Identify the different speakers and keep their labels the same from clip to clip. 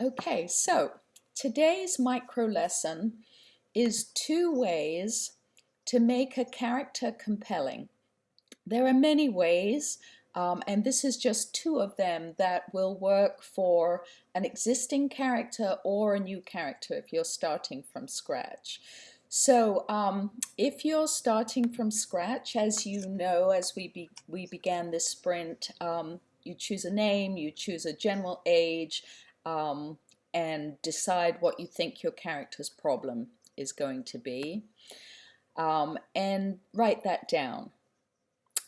Speaker 1: Okay, so today's micro lesson is two ways to make a character compelling. There are many ways, um, and this is just two of them that will work for an existing character or a new character if you're starting from scratch. So um, if you're starting from scratch, as you know, as we, be, we began this sprint, um, you choose a name, you choose a general age, um, and decide what you think your character's problem is going to be. Um, and write that down.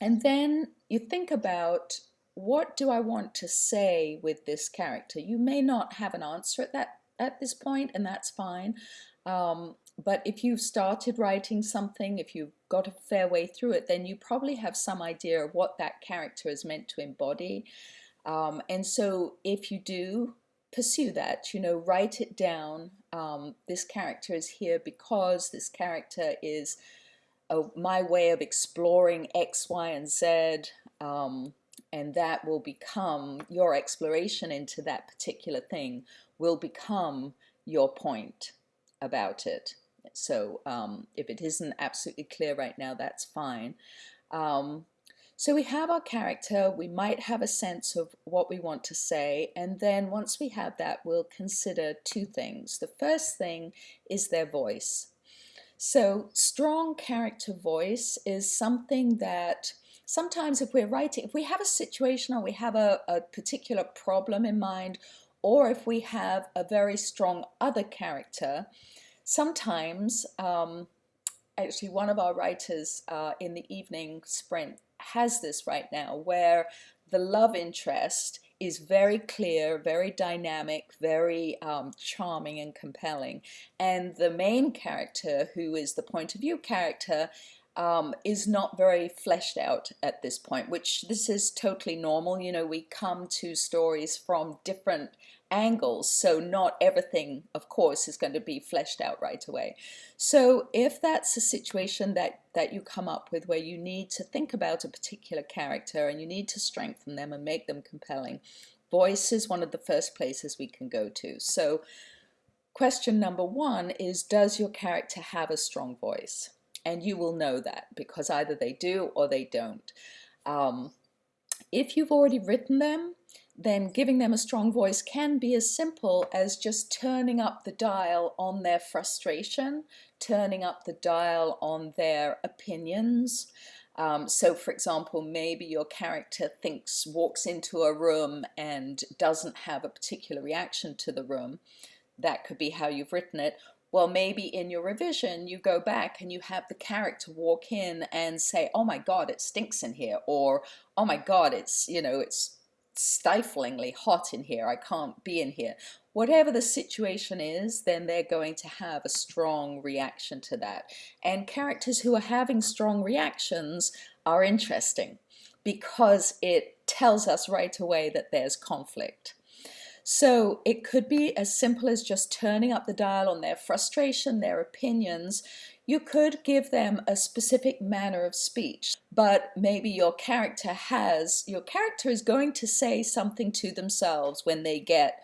Speaker 1: And then you think about what do I want to say with this character? You may not have an answer at that at this point, and that's fine. Um, but if you've started writing something, if you've got a fair way through it, then you probably have some idea of what that character is meant to embody. Um, and so if you do, pursue that, you know, write it down. Um, this character is here because this character is a, my way of exploring X, Y, and Z. Um, and that will become your exploration into that particular thing will become your point about it. So um, if it isn't absolutely clear right now, that's fine. Um, so we have our character, we might have a sense of what we want to say, and then once we have that, we'll consider two things. The first thing is their voice. So strong character voice is something that sometimes if we're writing, if we have a situation or we have a, a particular problem in mind, or if we have a very strong other character, sometimes, um, actually one of our writers uh, in the evening sprint has this right now where the love interest is very clear, very dynamic, very um, charming and compelling. And the main character, who is the point of view character, um, is not very fleshed out at this point, which this is totally normal. You know, we come to stories from different angles, so not everything, of course, is going to be fleshed out right away. So if that's a situation that, that you come up with where you need to think about a particular character and you need to strengthen them and make them compelling, voice is one of the first places we can go to. So question number one is, does your character have a strong voice? And you will know that because either they do or they don't. Um, if you've already written them, then giving them a strong voice can be as simple as just turning up the dial on their frustration, turning up the dial on their opinions. Um, so for example, maybe your character thinks, walks into a room and doesn't have a particular reaction to the room. That could be how you've written it. Well, maybe in your revision, you go back and you have the character walk in and say, oh my God, it stinks in here. Or, oh my God, it's, you know, it's stiflingly hot in here, I can't be in here. Whatever the situation is, then they're going to have a strong reaction to that. And characters who are having strong reactions are interesting because it tells us right away that there's conflict. So it could be as simple as just turning up the dial on their frustration, their opinions. You could give them a specific manner of speech, but maybe your character has, your character is going to say something to themselves when they get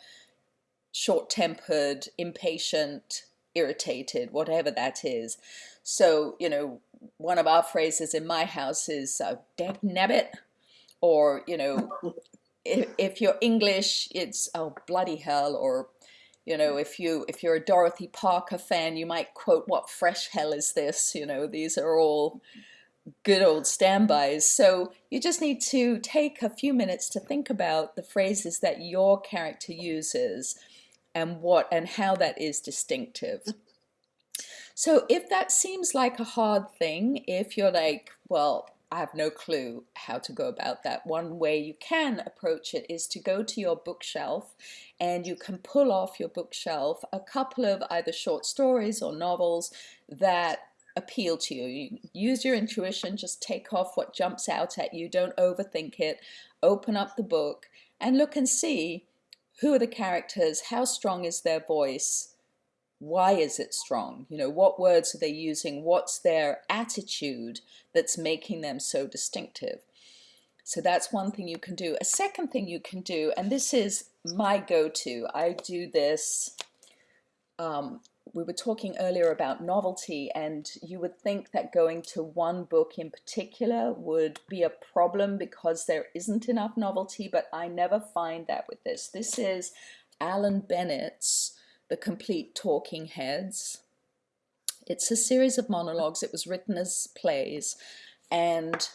Speaker 1: short-tempered, impatient, irritated, whatever that is. So, you know, one of our phrases in my house is uh, dead nabbit, or, you know, if, if you're English, it's oh bloody hell, or you know, if you if you're a Dorothy Parker fan, you might quote, "What fresh hell is this?" You know, these are all good old standbys. So you just need to take a few minutes to think about the phrases that your character uses and what and how that is distinctive. So if that seems like a hard thing, if you're like, well, I have no clue how to go about that. One way you can approach it is to go to your bookshelf and you can pull off your bookshelf a couple of either short stories or novels that appeal to you. you. Use your intuition, just take off what jumps out at you, don't overthink it, open up the book and look and see who are the characters, how strong is their voice, why is it strong? You know, what words are they using? What's their attitude that's making them so distinctive? So that's one thing you can do. A second thing you can do, and this is my go-to, I do this, um, we were talking earlier about novelty and you would think that going to one book in particular would be a problem because there isn't enough novelty, but I never find that with this. This is Alan Bennett's The Complete Talking Heads. It's a series of monologues. It was written as plays and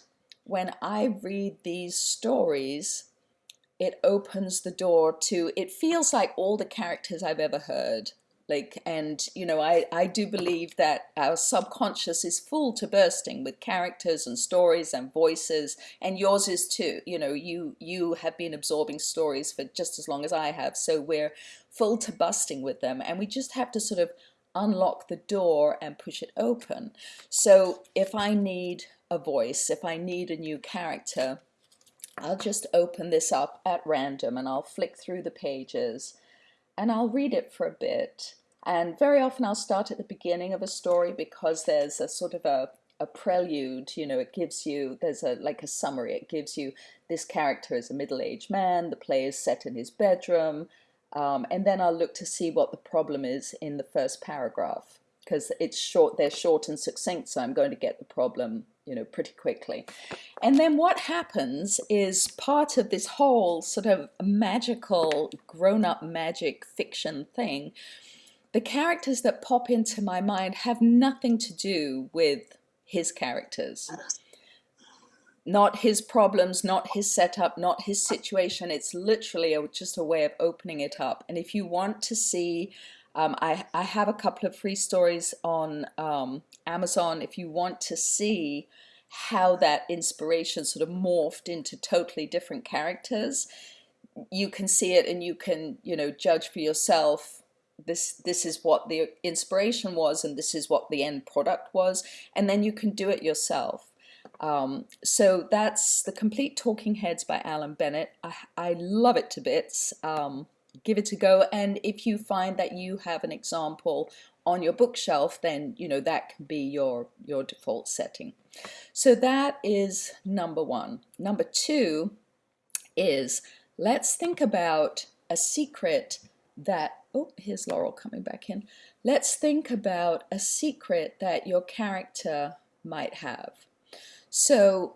Speaker 1: when I read these stories, it opens the door to, it feels like all the characters I've ever heard. Like, and you know, I, I do believe that our subconscious is full to bursting with characters and stories and voices, and yours is too. You know, you you have been absorbing stories for just as long as I have, so we're full to busting with them, and we just have to sort of unlock the door and push it open. So if I need a voice, if I need a new character, I'll just open this up at random and I'll flick through the pages and I'll read it for a bit. And very often I'll start at the beginning of a story because there's a sort of a, a prelude, you know, it gives you, there's a like a summary, it gives you this character is a middle-aged man, the play is set in his bedroom, um, and then I'll look to see what the problem is in the first paragraph because it's short, they're short and succinct, so I'm going to get the problem you know, pretty quickly. And then what happens is part of this whole sort of magical, grown-up magic fiction thing, the characters that pop into my mind have nothing to do with his characters. Not his problems, not his setup, not his situation. It's literally a, just a way of opening it up. And if you want to see um, I, I have a couple of free stories on um, Amazon if you want to see how that inspiration sort of morphed into totally different characters. You can see it and you can, you know, judge for yourself this this is what the inspiration was and this is what the end product was and then you can do it yourself. Um, so that's the complete talking heads by Alan Bennett. I, I love it to bits. Um, give it a go. And if you find that you have an example on your bookshelf, then you know that can be your, your default setting. So that is number one. Number two is let's think about a secret that, oh, here's Laurel coming back in. Let's think about a secret that your character might have. So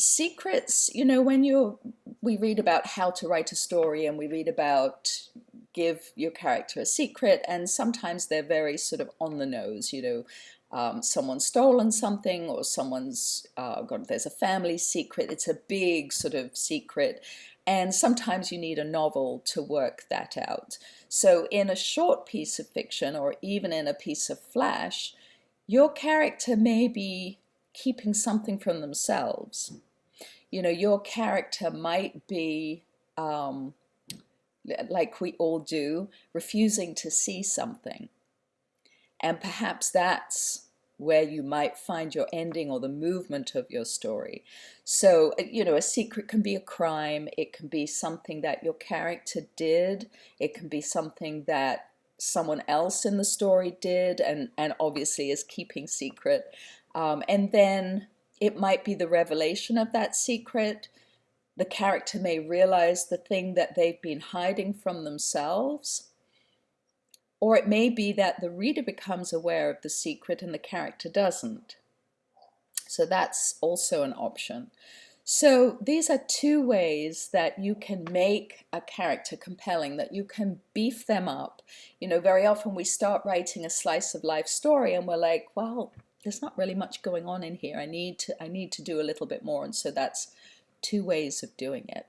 Speaker 1: secrets, you know, when you're, we read about how to write a story and we read about give your character a secret and sometimes they're very sort of on the nose, you know, um, someone's stolen something or someone's uh, got, there's a family secret. It's a big sort of secret. And sometimes you need a novel to work that out. So in a short piece of fiction or even in a piece of flash, your character may be keeping something from themselves you know, your character might be, um, like we all do, refusing to see something. And perhaps that's where you might find your ending or the movement of your story. So, uh, you know, a secret can be a crime. It can be something that your character did. It can be something that someone else in the story did and, and obviously is keeping secret. Um, and then it might be the revelation of that secret. The character may realize the thing that they've been hiding from themselves. Or it may be that the reader becomes aware of the secret and the character doesn't. So that's also an option. So these are two ways that you can make a character compelling, that you can beef them up. You know, very often we start writing a slice of life story and we're like, well, there's not really much going on in here. I need to I need to do a little bit more and so that's two ways of doing it.